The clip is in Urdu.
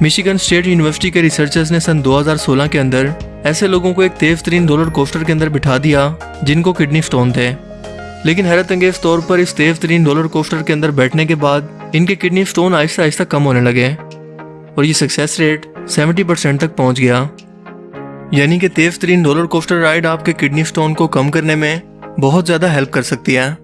مشیگن سٹیٹ یونیورسٹی کے ریسرچرز نے سن 2016 کے اندر ایسے لوگوں کو ایک تیز ترین رولر کوسٹر کے اندر بٹھا دیا جن کو کڈنی سٹون تھے۔ لیکن حیرت انگیز طور پر اس تیز ترین رولر کوسٹر کے اندر بیٹھنے کے بعد ان کے کڈنی سٹون آہستہ آہستہ کم ہونے لگے اور یہ سکسیس ریٹ سیونٹی پرسینٹ تک پہنچ گیا۔ یعنی کہ تیز ترین رولر کوسٹر رائڈ آپ کے کڈنی سٹون کو کم کرنے میں بہت زیادہ ہیلپ کر سکتی ہے۔